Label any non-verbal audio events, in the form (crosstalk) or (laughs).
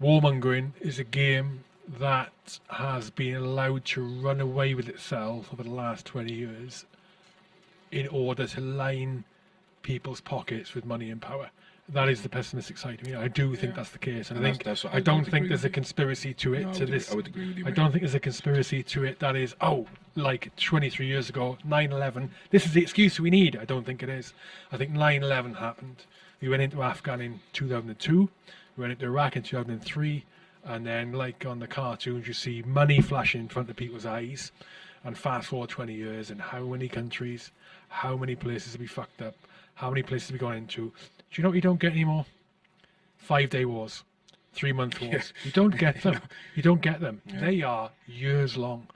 warmongering is a game that has been allowed to run away with itself over the last 20 years in order to line people's pockets with money and power. That is the pessimistic side. I, mean, I do think Yeah. that's the case, and, And I think that's what I, I don't think there's a conspiracy to it No, I to would this. agree- I would agree with you, I mate. don't think there's a conspiracy to it that is oh like 23 years ago 9/11. This is the excuse we need. I don't think it is. I think 9/11 happened. We went into Afghan in 2002. We went into Iraq in 2003. And then, like on the cartoons, you see money flashing in front of people's eyes. And fast forward 20 years, and how many countries, how many places we fucked up? How many places we gone into? Do you know what you don't get anymore? Five day wars, three month wars. You don't get (laughs) them. You don't get them. They are years long.